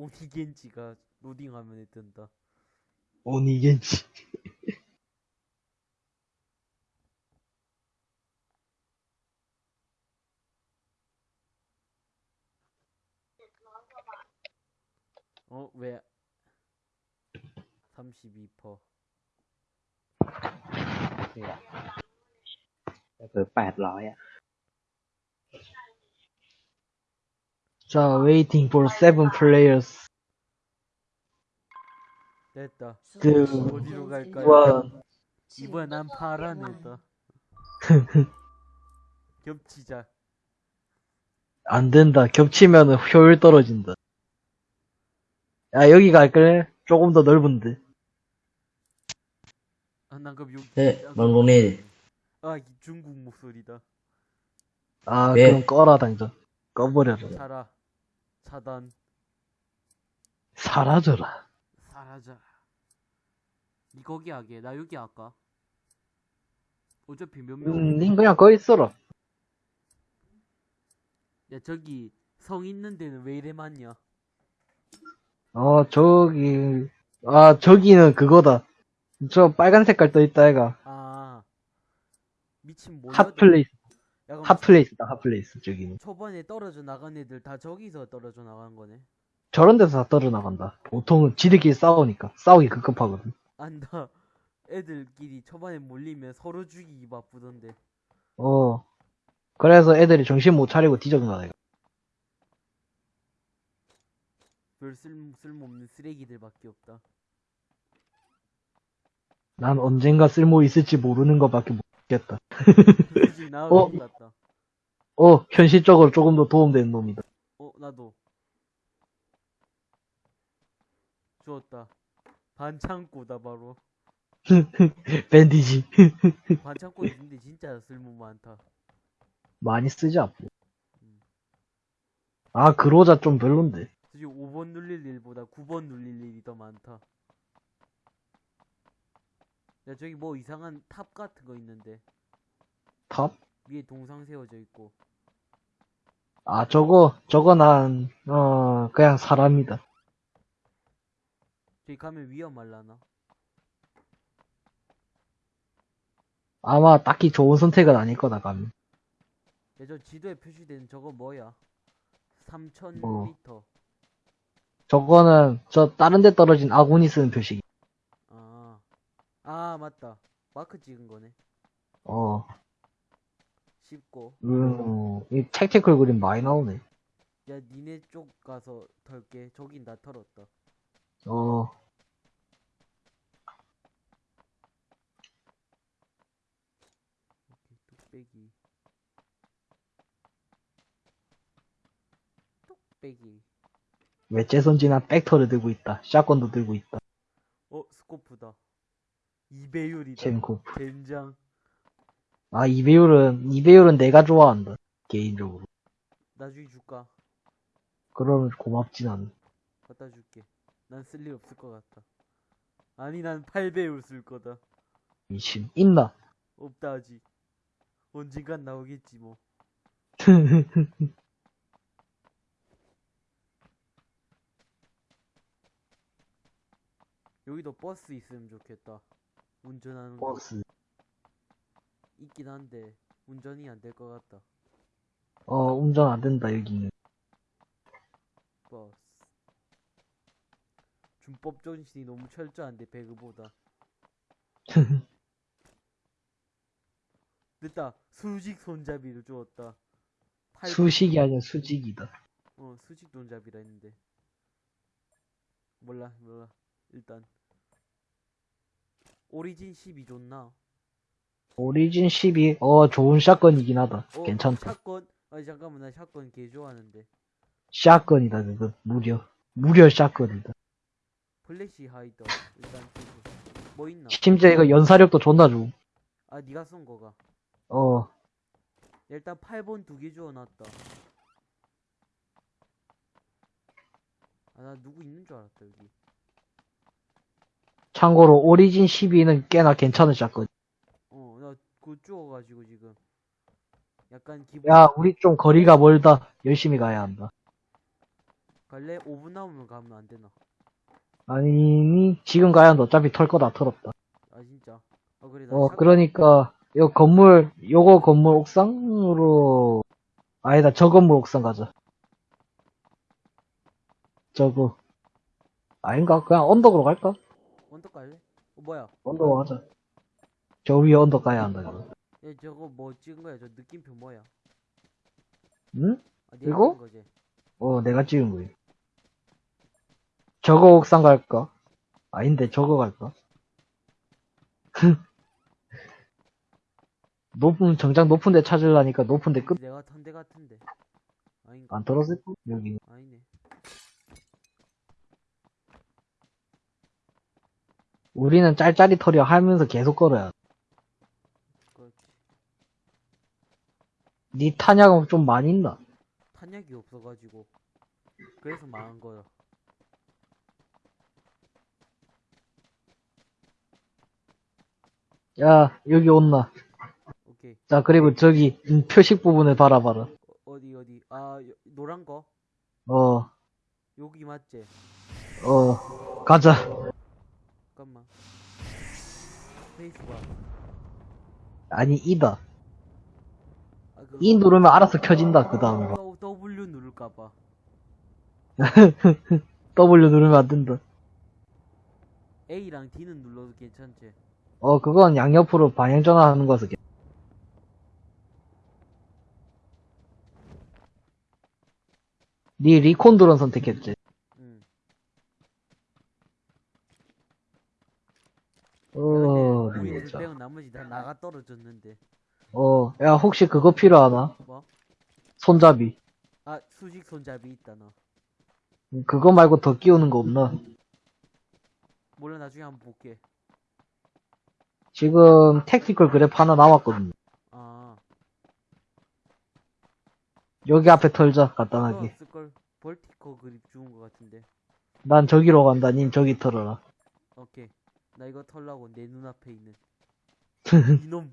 오니겐지가 로딩 화면에 뜬다. 오니겐지. 어, 왜? 32%. 그800 0 0อ่ะ 자, waiting for seven players. 됐다. 그, 어디로 갈까요? 원. 이번엔 난 파란 애다. 겹치자. 안 된다. 겹치면 효율 떨어진다. 야, 여기 갈래? 조금 더 넓은데. 아, 난 그럼 여기. 네, 아, 망고네. 아, 이 중국 목소리다. 아, 네. 그럼 꺼라, 당장. 꺼버려라. 살아. 차단. 사라져라. 사라져. 니 거기 하게. 나 여기 할까? 어차피 몇 명. 음, 닌 그냥 거기 있어라. 야, 저기 성 있는 데는 왜 이래 많냐? 어, 저기, 아, 저기는 그거다. 저 빨간 색깔 떠있다, 애가. 아. 미친 뭐야? 핫플레이스, 야, 핫플레이스다, 핫플레이스, 저기는. 초반에 떨어져 나간 애들 다 저기서 떨어져 나간 거네. 저런 데서 다 떨어 나간다. 보통은 지들끼리 싸우니까. 싸우기 급급하거든. 안다. 애들끼리 초반에 몰리면 서로 죽이기 바쁘던데. 어. 그래서 애들이 정신 못 차리고 뒤져 나가. 별 쓸, 쓸모없는 쓰레기들밖에 없다. 난 언젠가 쓸모 있을지 모르는 것밖에 모르겠다. 나올 어? 것 같다. 어, 현실적으로 조금 더 도움되는 놈이다. 어, 나도. 좋았다. 반창고다, 바로. 밴디지. 반창고 있는데 진짜 쓸모 많다. 많이 쓰지, 앞으로. 아, 그로자 좀 별론데. 솔직히 5번 눌릴 일보다 9번 눌릴 일이 더 많다. 야, 저기 뭐 이상한 탑 같은 거 있는데. 탑? 위에 동상 세워져 있고. 아, 저거, 저거 난, 어, 그냥 사람이다. 저기 가면 위험할라나? 아마 딱히 좋은 선택은 아닐 거다, 가면. 야, 저 지도에 표시된 저거 뭐야? 3000m. 뭐. 저거는, 저, 다른 데 떨어진 아군이 쓰는 표식. 아. 아, 맞다. 마크 찍은 거네. 어, 쉽고. 음, 이 택티컬 그림 많이 나오네. 야, 니네 쪽 가서 털게. 저긴 다 털었다. 어, 뚝배기. 뚝배기. 외제선지나 백터를 들고 있다. 샷건도 들고 있다. 어, 스코프다. 2배율이다. 첸코프. 젠장. 아, 이 배율은, 이 배율은 내가 좋아한다. 개인적으로. 나중에 줄까? 그러면 고맙진 않아. 갖다 줄게. 난 쓸 일 없을 것 같다. 아니, 난 8배율 쓸 거다. 미친. 있나? 없다, 아직. 언젠간 나오겠지, 뭐. 여기도 버스 있으면 좋겠다. 운전하는 거 버스. 있긴 한데, 운전이 안 될 것 같다. 어, 운전 안 된다, 여기는. 버스. 준법 정신이 너무 철저한데, 배그보다. 됐다. 수직 손잡이를 주었다. 팔- 수식이 아니라 수직이다. 어, 수직 손잡이라 했는데. 몰라, 몰라. 일단. Origin 12 좋나? Origin 12, 어, 좋은 shotgun이긴 하다. 어, 괜찮다. shotgun? 아니, 잠깐만, 나 shotgun 개 좋아하는데. shotgun이다, 그거. 무려. 무려 shotgun이다. flash hider. 일단. 뭐 있나? 심지어 이거 연사력도 존나 좋음. 아, 니가 쏜 거가. 어, 일단 8번 두 개 주워놨다. 아, 나 누구 있는 줄 알았다, 여기. 참고로 오리진 12는 꽤나 괜찮은 샷건. 어, 주워가지고 지금. 약간 기분. 야, 우리 좀 거리가 멀다. 열심히 가야 한다. 갈래? 5분 남으면 가면 안 되나? 아니, 지금 가야 한다. 어차피 털 거 다 털었다. 아 진짜. 아 그래 나 어, 샷- 그러니까, 요 건물, 요거 건물 옥상으로, 아니다, 저 건물 옥상 가자. 저거. 아닌가? 그냥 언덕으로 갈까? 언덕 갈래? 어 뭐야? 언덕으로 가자. 저 위에 언덕 가야 한다, 이거. 야 저거 뭐 찍은 거야? 저 느낌표 뭐야? 응? 아, 네가 이거? 찍은 거지? 어, 내가 찍은 거야. 저거 옥상 갈까? 아닌데, 저거 갈까? 높은, 정작 높은 데 찾으려니까 높은 데 끝, 내가 탄 데 같은데. 아닌가? 안 떨어졌고, 여기. 아니네. 우리는 짤짤이터리 하면서 계속 걸어야 돼. 그렇지. 니 탄약은 좀 많이 있나? 탄약이 없어가지고. 그래서 망한 거야. 야, 여기 온나. 오케이. 자, 그리고 저기, 음, 표식 부분을 바라봐라. 어, 어디 어디? 아 여- 노란 거? 어, 여기 맞지? 어, 가자. 잠깐만. 페이스가. 아니, 이다. 이 누르면 알아서 켜진다, 그 다음 거. W 누를까봐. W 누르면 안 된다. A랑 D는 눌러도 괜찮지? 어, 그건 양옆으로 방향 전환하는 거서. 괜- 니 리콘드론 선택했지. 응. 어. 빼고 나머지 다 나가 떨어졌는데. 어, 야, 혹시 그거 필요하나? 뭐? 손잡이. 아 수직 손잡이 있다 너. 그거 말고 더 끼우는 거 없나? 몰라 나중에 한번 볼게. 지금 택티컬 그래프 하나 남았거든. 아. 여기 앞에 털자, 간단하게. 없을걸? 벌티커 그립 주운 거 같은데. 난 저기로 간다, 닌 저기 털어라. 오케이. 나 이거 털라고 내 눈앞에 있는. 이놈.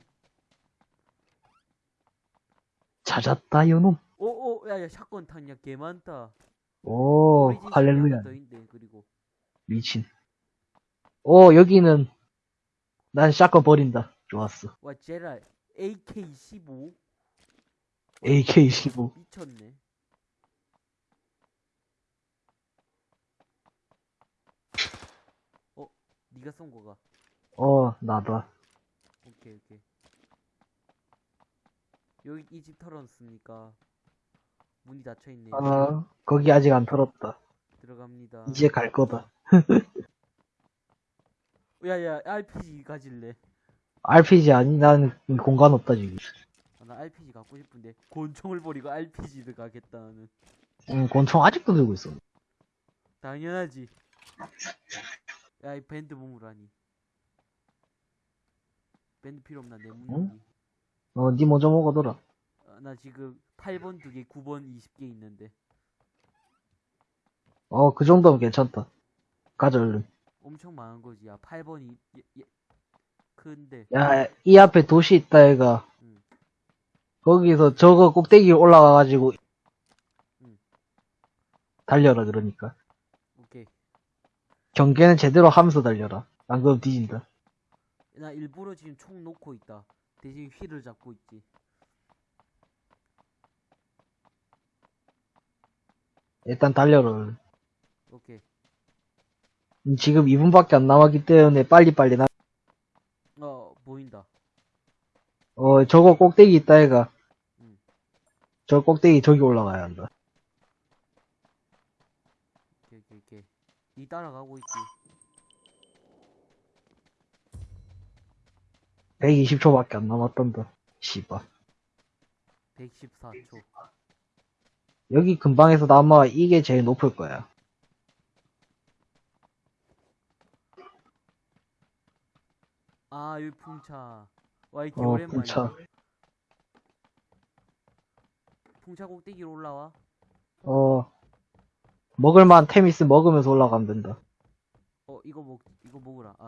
찾았다, 요놈. 오오 야야 샷건 탄약 개 많다. 오, 할렐루야. 그리고. 미친. 오, 여기는, 난 샷건 버린다. 좋았어. 와 제랄 AK15 AK-15. 미쳤네. 어, 네가 쏜 거가. 어, 나다. 오케이 오케이. 여기 이 집 털었으니까 문이 닫혀 있네. 아, 거기 아직 안 털었다. 들어갑니다. 이제 갈 거다. 야야 RPG 가질래. RPG 아니? 난 공간 없다, 지금. 아, 나 RPG 갖고 싶은데 곤충을 버리고 RPG를 가겠다 나는. 응, 권총 아직도 들고 있어. 당연하지. 야 이 밴드 몸으라니. 밴드 필요 없나 내 문이. 어, 니 먼저 먹어둬라. 아, 나 지금 8번 2개, 9번 20개 있는데 어, 그 정도면 괜찮다. 가자, 얼른. 엄청 많은 거지. 야 8번이 예, 예. 근데 야, 이 앞에 도시 있다, 얘가. 응. 거기서 저거 꼭대기 올라가가지고, 응. 달려라, 그러니까. 오케이. 경계는 제대로 하면서 달려라. 안 그러면 뒤진다. 나 일부러 지금 총 놓고 있다. 대신 휠을 잡고 있지. 일단 달려라, 얼른. 오케이. 음, 지금 2분밖에 안 남았기 때문에 빨리빨리 나, 어 보인다. 어, 저거 꼭대기 있다, 얘가. 응. 저 꼭대기 저기 올라가야 한다. 오케이 오케이 오케이. 니 따라가고 있지. 120초밖에 안 남았던다. 씨발. 114초. 여기 근방에서 아마 이게 제일 높을 거야. 아 여기 풍차. 와 이게 어, 오랜만이야. 풍차. 풍차 꼭대기로 올라와. 어, 먹을만 테미스 먹으면서 올라가면 된다. 어 이거 먹 이거 먹으라. 아.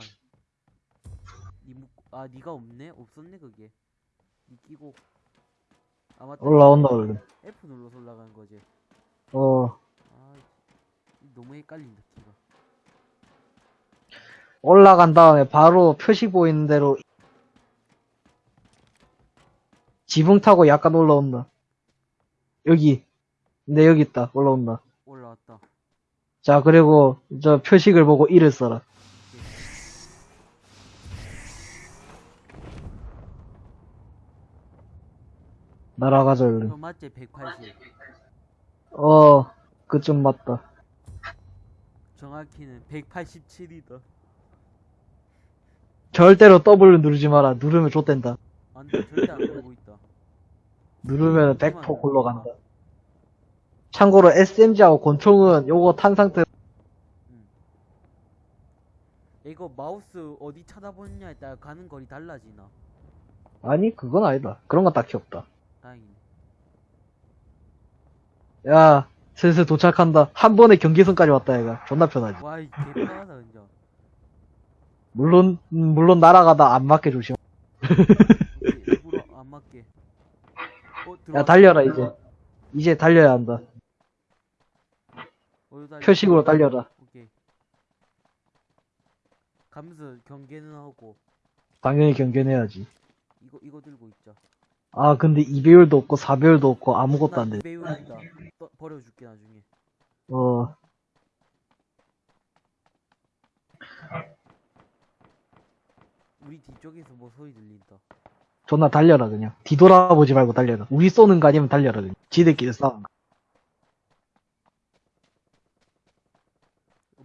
아 니가 없네? 없었네 그게. 니 끼고. 아 맞다. 올라온다, 얼른. F 눌러서 올라가는 거지. 어, 아 너무 헷갈린다 키가 올라간 다음에 바로 표시 보이는 대로 지붕 타고 약간 올라온다. 여기. 네, 여기 있다. 올라온다. 올라왔다 자, 그리고 저 표식을 보고 일을 써라. 날아가자, 얼른. 너 맞지 180 어, 그쯤 맞다. 정확히는 187이다 절대로 W 누르지 마라. 누르면 좆된다. 안 돼 절대 안 그러고 있다 누르면 100% 골로 간다. 참고로 SMG하고 권총은 요거 탄 상태 이거 마우스 어디 쳐다보느냐에 따라 가는 거리 달라지나 아니 그건 아니다. 그런 건 딱히 없다. 다행이네 야 슬슬 도착한다. 한 번에 경계선까지 왔다 얘가. 존나 편하지. 와 이 개편하다 진짜 물론 음, 물론 날아가다 안 맞게 조심. 일부러 안 맞게 어, 야 들어왔다. 달려라 이제. 이제 달려야 한다. 어디 달려? 표식으로 달려라. 오케이 가면서 경계는 하고 당연히 경계해야지. 이거 이거 들고 있자 아 근데 2배율도 없고 4배율도 없고 아무것도 안 돼. 배우 있다 떠- 버려줄게 나중에 어 우리 뒤쪽에서 뭐 소리 들린다 존나 달려라 그냥. 뒤돌아보지 말고 달려라. 우리 쏘는 거 아니면 달려라 그냥. 지들끼리 싸운 거.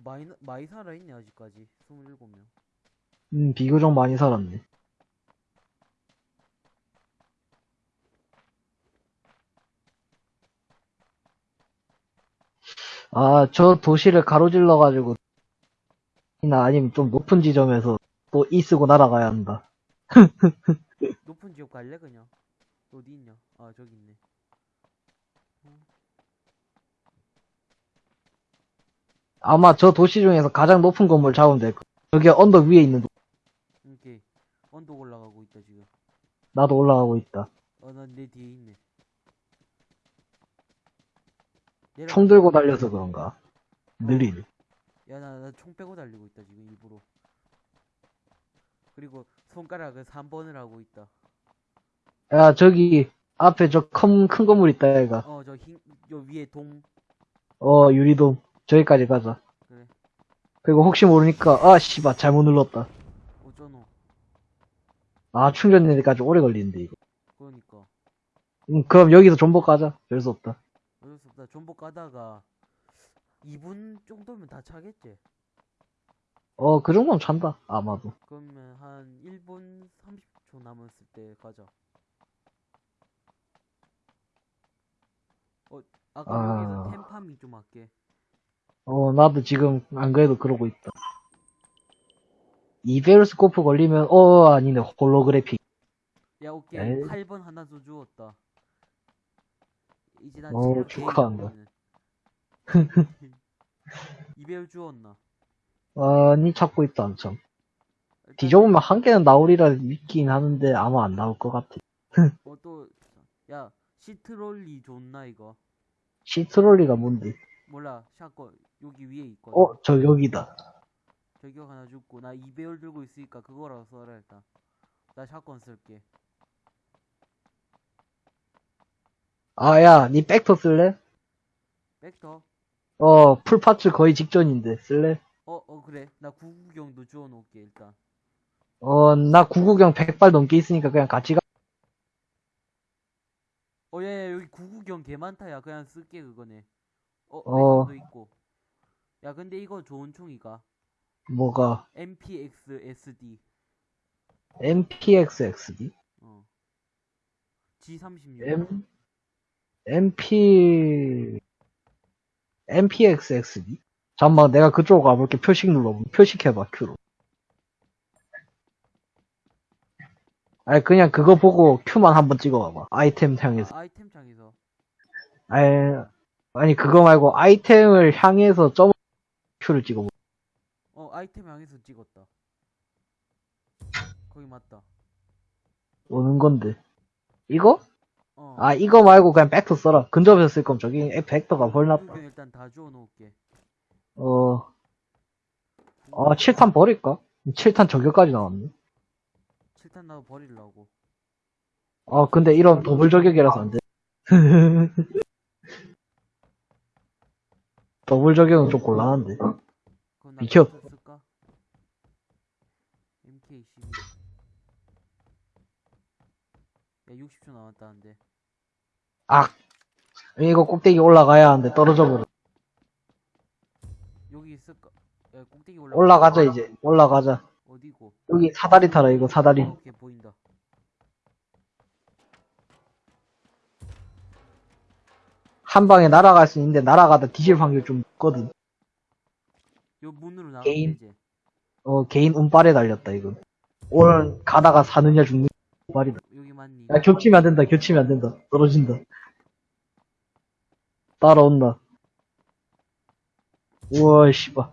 많이 나- 많이 살아있네 아직까지 27명 음 비교적 많이 살았네. 아, 저 도시를 가로질러가지고, 나 아니면 좀 높은 지점에서 또 이 쓰고 날아가야 한다. 높은 지역 갈래 그냥 어디 있냐 아 저기 있네 아마 저 도시 중에서 가장 높은 건물 잡으면 될 거야. 저기 언덕 위에 있는 도- 오케이 언덕 올라가고 있다 지금 나도 올라가고 있다. 어 난내 뒤에 있네 총 들고 달려서 그런가? 느리네. 야나 나 총 빼고 달리고 있다 지금 일부러 그리고 손가락을 3번을 하고 있다 야, 저기, 앞에 저 큰, 큰 건물 있다, 얘가. 어 저흰요 위에 동 어, 유리돔. 저기까지 가자. 그래 그리고 혹시 모르니까, 아, 씨발, 잘못 눌렀다. 어쩌노 아, 충전되기까지 오래 걸리는데, 이거. 그러니까 음, 그럼 여기서 존버 가자. 별 수 없다. 없다 존버 가다가 2분 정도면 다 차겠지 어, 그 정도면 찬다. 아마도. 그러면 한 1분 30초 남았을 때 가자 어 아까 아. 여기서 템파밍 좀 할게 어, 나도 지금, 안 그래도 그러고 있다. 이베ル스코프 걸리면, 어, 아니네. 홀로그래픽. 야 오케이 에이. 8번 하나 더 주웠다 이제 난 어, 체력 축하한다. 이배율 주웠나 아니, 찾고 있다, 한참. 뒤져보면 한 개는 나오리라 믿긴 하는데, 아마 안 나올 것 같아. 어 또 야 시트롤리 좋나 이거 시트롤리가 뭔데? 몰라 샷건 여기 위에 있거든 어, 저 여기다. 저격 하나 줬고 나 2배율 들고 있으니까 그거라도 써라 일단 나 샷건 쓸게 아, 야, 니 백터 쓸래? 백터? 어, 풀파츠 거의 직전인데, 쓸래? 어 어 그래. 나 구구경도 주워 놓을게 일단. 어, 나 구구경 100발 넘게 있으니까 그냥 같이 가. 어 야 야 여기 구구경 개 많다. 야 그냥 쓸게 그거네. 어 어. 백터도 있고. 야 근데 이거 좋은 총이가. 뭐가, MPX SD MPXXD? 어. G36 M, MP, MPXXD? 잠깐만, 내가 그쪽으로 가볼게. 표식 눌러보 표식해봐, Q로. 아니, 그냥 그거 보고 Q만 한번 찍어봐봐. 아이템 향해서. 아, 아이템 창에서 아니, 아니, 그거 말고 아이템을 향해서 점 Q를 찍어봐. 어 아이템 향해서 찍었다 거기 맞다 오는 건데. 이거? 어 아, 이거 말고 그냥 벡터 써라. 근접해서 쓸 거면 저기 벡터가 벌. 구구경 일단 다 주워 놓을게 어, 아, 7탄 버릴까? 7탄 저격까지 나왔네. 7탄 나도 버리려고. 아, 근데 이런 더블 저격이라서 안 돼. 더블 저격은 좀 곤란한데. 비켜. 쓸까? MK12. 야, 60초 남았다는데. 아! 이거 꼭대기 올라가야 하는데 떨어져 버려. 여기 있을까? 야, 꼭대기 올라. 올라가자, 이제. 올라가자. 어디고? 여기 사다리 타라, 이거 사다리. 어, 걔 보인다. 한 방에 날아갈 수 있는데 날아가다 뒤질 확률 좀 있거든. 요 문으로 나가면 게임? 되지. 어, 개인 운빨에 달렸다, 이건. 오늘 가다가 사느냐 죽느냐 운빨이다. 맞니? 야, 겹치면 안 된다, 겹치면 안 된다. 떨어진다. 따라온다. 우와, 씨발.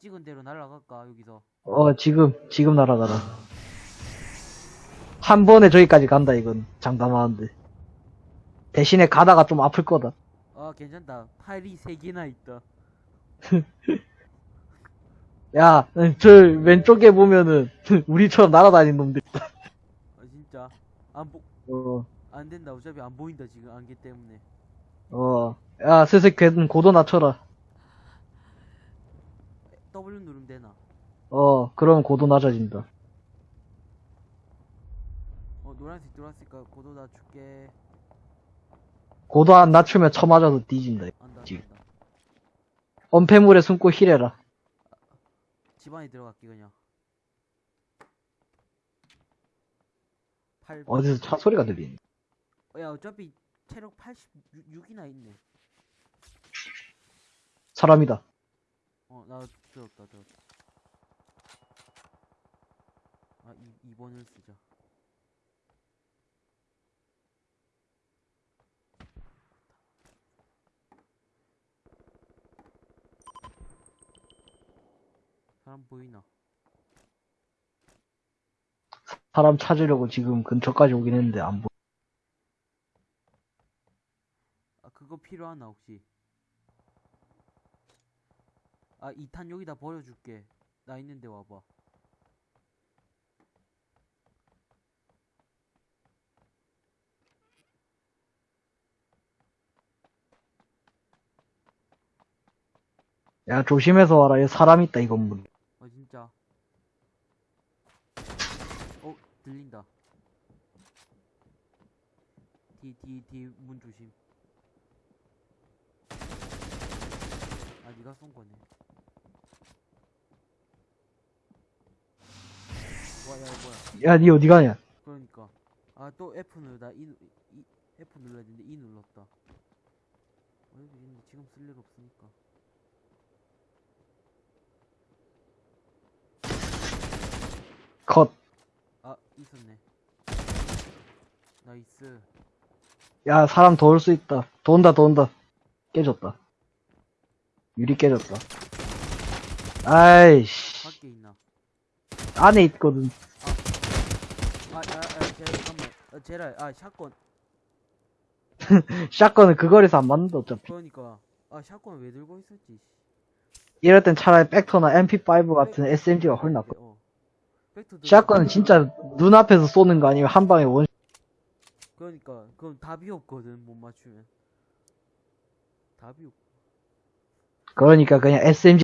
찍은 대로 날아갈까 여기서? 어, 지금, 지금 날아가라. 한 번에 저기까지 간다, 이건. 장담하는데. 대신에 가다가 좀 아플 거다. 아 괜찮다. 팔이 세 개나 있다. 야, 저 왼쪽에 보면은, 우리처럼 날아다니는 놈들. 아 진짜 안 보. 어, 안 된다. 어차피 안 보인다 지금 안개 때문에. 어. 야, 슬슬 걔는 고도 낮춰라. W 누르면 되나? 어, 그럼 고도 낮아진다. 어 노란색 들어왔으니까 고도 낮출게. 고도 안 낮추면 쳐맞아서 뒤진다. 안다 지금. 안다. 엄폐물에 숨고 힐해라. 집 안에 들어갈게 그냥. 8. 어디서 차 소리가 들리네. 야 어차피 체력 86이나 있네. 사람이다. 어, 나 들었다, 들었다. 아, 이, 2번을 쓰자. 사람 보이나? 사람 찾으려고 지금 근처까지 오긴 했는데 안 보. 아, 그거 필요하나, 혹시? 아, 2탄 여기다 버려줄게. 나 있는데 와봐. 야, 조심해서 와라. 여기 사람 있다, 이 건물. 아, 진짜. 어, 들린다. 뒤, 뒤, 뒤, 문 조심. 아, 니가 쏜 거네. 와, 야, 뭐야. 야, 니 어디 가냐? 그러니까. 아, 또 F 누르다. 이, 누- 이, F 눌러야 되는데, E 눌렀다. 어, 여기 있는데 지금 쓸 일 없으니까. 컷. 아, 있었네. nice. 야, 사람 더 올 수 있다. 더 온다, 더 온다. 깨졌다. 유리 깨졌다. 아이씨. 밖에 있나? 안에 있거든. 아, 아, 아, 제라, 잠깐만. 아, 제라, 아, shotgun. 샷건은 그 거리에서 안 맞는다, 어차피. 그러니까. 아, 샷건 왜 들고 있었지? 이럴 땐 차라리 백터나 MP5 같은 SMG가 훨 낫다. 어. 있었는데. 진짜 눈앞에서 쏘는 거 아니면 한 방에 원, 그러니까, 그럼 답이 없거든, 못 맞추면. 답이 없. 그러니까 그냥 SMG